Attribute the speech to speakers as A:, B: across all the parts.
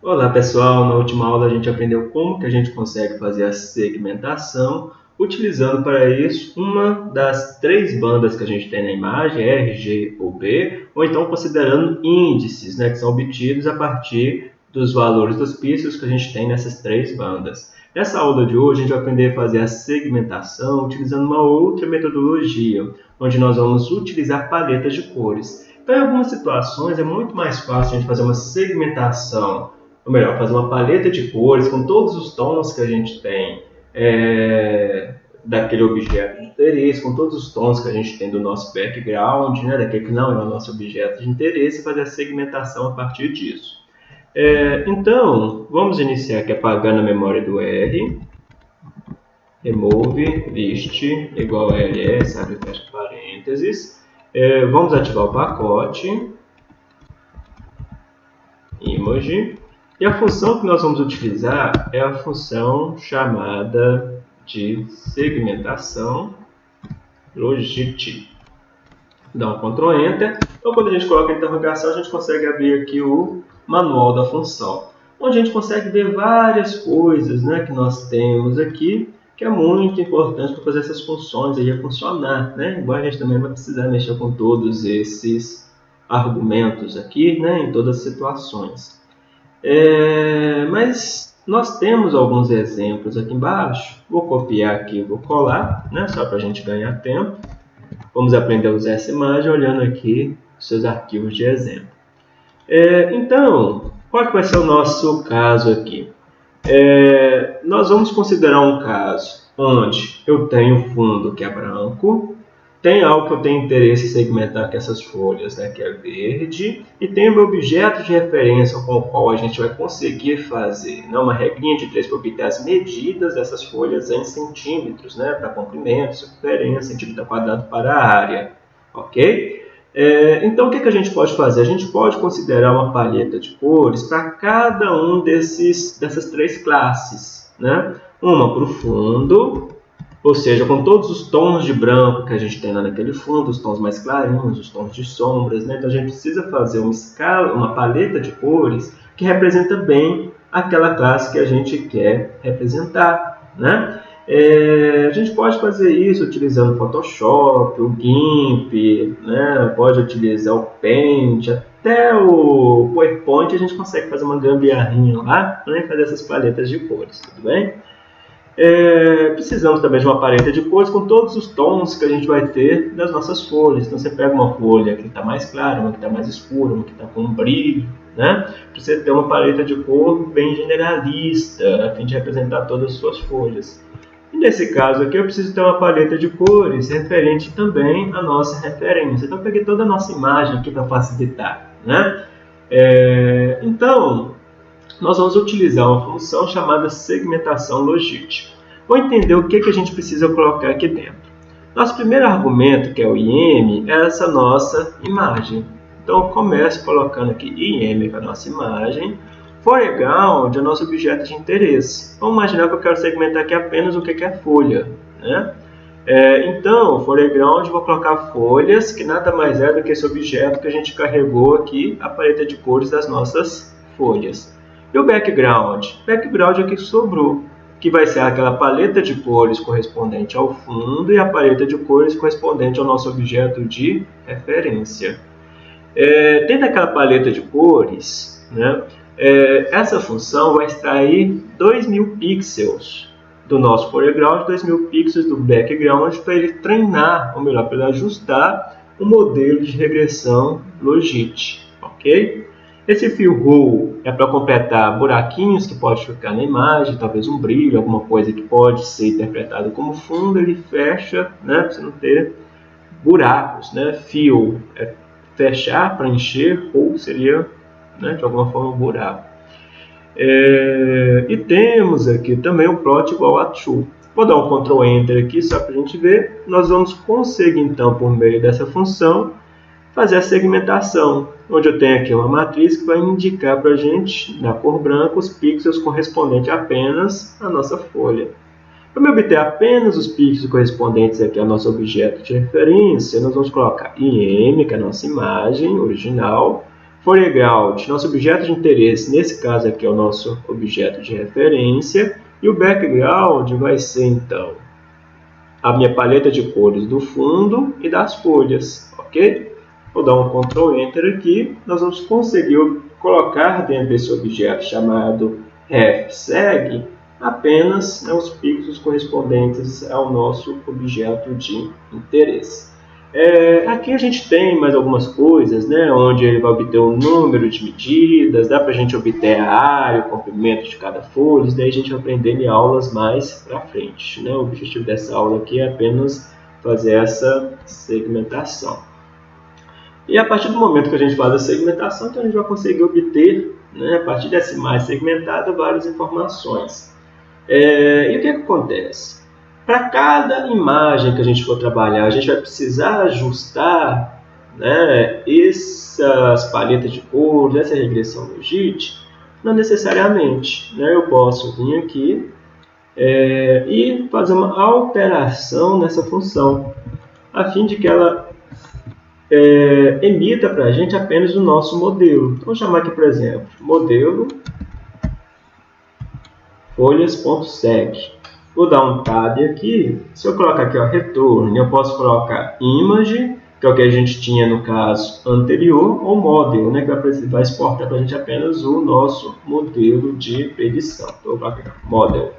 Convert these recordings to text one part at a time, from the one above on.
A: Olá pessoal, na última aula a gente aprendeu como que a gente consegue fazer a segmentação utilizando para isso uma das três bandas que a gente tem na imagem, R, G ou B, ou então considerando índices, né, que são obtidos a partir dos valores dos pixels que a gente tem nessas três bandas. Nessa aula de hoje a gente vai aprender a fazer a segmentação utilizando uma outra metodologia, onde nós vamos utilizar paletas de cores. Então em algumas situações é muito mais fácil a gente fazer uma segmentação ou melhor, fazer uma paleta de cores com todos os tons que a gente tem é, daquele objeto de interesse, com todos os tons que a gente tem do nosso background, né, daquele que não é o nosso objeto de interesse, fazer a segmentação a partir disso. É, então, vamos iniciar aqui apagando a memória do R, remove list igual ls, abre fecha parênteses, é, vamos ativar o pacote, image, e a função que nós vamos utilizar é a função chamada de segmentação logit. Dá um Ctrl Enter. Então, quando a gente coloca a interrogação, a gente consegue abrir aqui o manual da função, onde a gente consegue ver várias coisas né, que nós temos aqui, que é muito importante para fazer essas funções aí funcionar. Né? Embora a gente também vai precisar mexer com todos esses argumentos aqui, né, em todas as situações. É, mas nós temos alguns exemplos aqui embaixo. Vou copiar aqui, vou colar, né, só para a gente ganhar tempo. Vamos aprender a usar essa imagem olhando aqui os seus arquivos de exemplo. É, então, qual que vai ser o nosso caso aqui? É, nós vamos considerar um caso onde eu tenho fundo que é branco, tem algo que eu tenho interesse em segmentar com essas folhas, né, que é verde, e tem o meu objeto de referência com o qual a gente vai conseguir fazer né, uma regrinha de três para obter as medidas dessas folhas em centímetros, né, para comprimento, circunferência, centímetro quadrado para a área, ok? É, então, o que, que a gente pode fazer? A gente pode considerar uma paleta de cores para cada um desses, dessas três classes, né? Uma para o fundo, ou seja, com todos os tons de branco que a gente tem lá naquele fundo, os tons mais clarinhos, os tons de sombras, né? Então a gente precisa fazer uma escala, uma paleta de cores que representa bem aquela classe que a gente quer representar, né? É, a gente pode fazer isso utilizando o Photoshop, o GIMP, né? pode utilizar o Paint, até o PowerPoint a gente consegue fazer uma gambiarrinha lá né? fazer essas paletas de cores, tudo bem? É, precisamos também de uma paleta de cores com todos os tons que a gente vai ter das nossas folhas. Então você pega uma folha que está mais clara, uma que está mais escura, uma que está com um brilho, né? Para você ter uma paleta de cor bem generalista, a fim de representar todas as suas folhas. E nesse caso aqui eu preciso ter uma paleta de cores referente também à nossa referência. Então eu peguei toda a nossa imagem aqui para facilitar, né? É, então, nós vamos utilizar uma função chamada segmentação logística. Vou entender o que, que a gente precisa colocar aqui dentro. Nosso primeiro argumento, que é o IM, é essa nossa imagem. Então, eu começo colocando aqui IM, que é a nossa imagem. Foreground é o nosso objeto de interesse. Vamos imaginar que eu quero segmentar aqui apenas o que é folha. Né? É, então, foreground, vou colocar folhas, que nada mais é do que esse objeto que a gente carregou aqui, a paleta de cores das nossas folhas. E o background? Background é o que sobrou, que vai ser aquela paleta de cores correspondente ao fundo e a paleta de cores correspondente ao nosso objeto de referência. É, dentro daquela paleta de cores, né, é, essa função vai extrair 2.000 pixels do nosso foreground, 2.000 pixels do background para ele treinar, ou melhor, para ele ajustar o modelo de regressão Logit, ok? Esse fio roll é para completar buraquinhos que pode ficar na imagem, talvez um brilho, alguma coisa que pode ser interpretado como fundo, ele fecha, né, para você não ter buracos, né? Fio é fechar, preencher, ou seria, né, de alguma forma, um buraco. É, e temos aqui também o plot igual a true. Vou dar um Ctrl Enter aqui só para a gente ver. Nós vamos conseguir então, por meio dessa função, fazer a segmentação, onde eu tenho aqui uma matriz que vai indicar para a gente, na cor branca, os pixels correspondentes apenas à nossa folha. Para me obter apenas os pixels correspondentes aqui ao nosso objeto de referência, nós vamos colocar IM, que é a nossa imagem original, foreground, nosso objeto de interesse, nesse caso aqui é o nosso objeto de referência, e o background vai ser então a minha paleta de cores do fundo e das folhas, ok? Vou dar um Ctrl Enter aqui, nós vamos conseguir colocar dentro desse objeto chamado refseg apenas né, os pixels correspondentes ao nosso objeto de interesse. É, aqui a gente tem mais algumas coisas, né, onde ele vai obter o número de medidas, dá para a gente obter a área, o comprimento de cada folha, isso daí a gente vai aprender em aulas mais para frente. Né? O objetivo dessa aula aqui é apenas fazer essa segmentação. E a partir do momento que a gente faz a segmentação, então a gente vai conseguir obter, né, a partir dessa imagem segmentada, várias informações. É, e o que, é que acontece? Para cada imagem que a gente for trabalhar, a gente vai precisar ajustar né, essas paletas de cores, essa regressão logit? Não necessariamente. Né? Eu posso vir aqui é, e fazer uma alteração nessa função, a fim de que ela é, emita para a gente apenas o nosso modelo. Então, vou chamar aqui, por exemplo, modelo folhas.seg. Vou dar um tab aqui. Se eu colocar aqui, ó, return, eu posso colocar image, que é o que a gente tinha no caso anterior, ou model, né, que vai exportar para a gente apenas o nosso modelo de predição. Então, vou colocar model.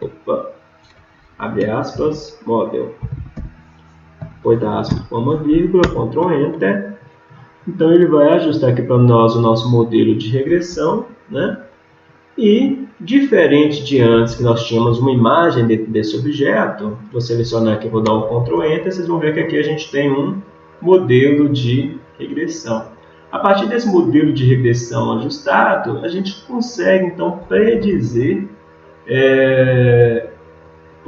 A: Opa. Abre aspas, model. Aspas com uma vírgula, Ctrl Enter. Então, ele vai ajustar aqui para nós o nosso modelo de regressão, né? E, diferente de antes, que nós tínhamos uma imagem dentro desse objeto, vou selecionar aqui, vou dar um Ctrl Enter, vocês vão ver que aqui a gente tem um modelo de regressão. A partir desse modelo de regressão ajustado, a gente consegue, então, predizer, é,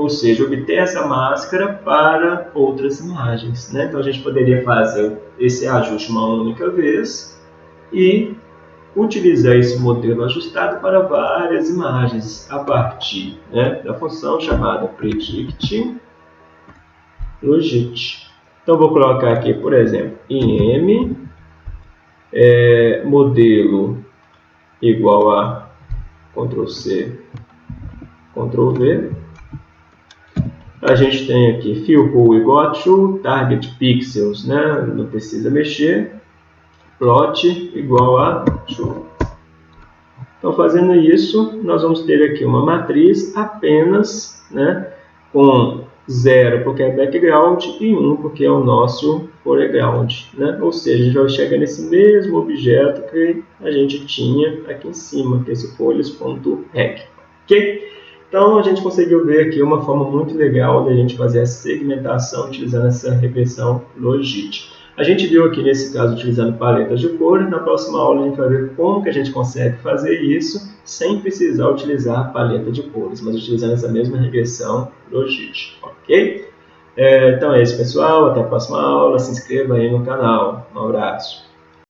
A: ou seja, obter essa máscara para outras imagens. Né? Então, a gente poderia fazer esse ajuste uma única vez e utilizar esse modelo ajustado para várias imagens a partir né, da função chamada predict logit. Então vou colocar aqui, por exemplo, im é, modelo igual a Ctrl C, Ctrl V. A gente tem aqui fill pool igual true, target pixels, né? não precisa mexer plot igual a true. Então, fazendo isso, nós vamos ter aqui uma matriz apenas né, com 0 porque é background e 1 um porque é o nosso foreground. Né? Ou seja, a gente vai chegar nesse mesmo objeto que a gente tinha aqui em cima, que é esse folhas.rec. Ok? Então, a gente conseguiu ver aqui uma forma muito legal de a gente fazer a segmentação utilizando essa regressão logística. A gente viu aqui nesse caso utilizando paletas de cores, na próxima aula a gente vai ver como que a gente consegue fazer isso sem precisar utilizar a paleta de cores, mas utilizando essa mesma regressão logística, ok? É, então é isso pessoal, até a próxima aula, se inscreva aí no canal, um abraço.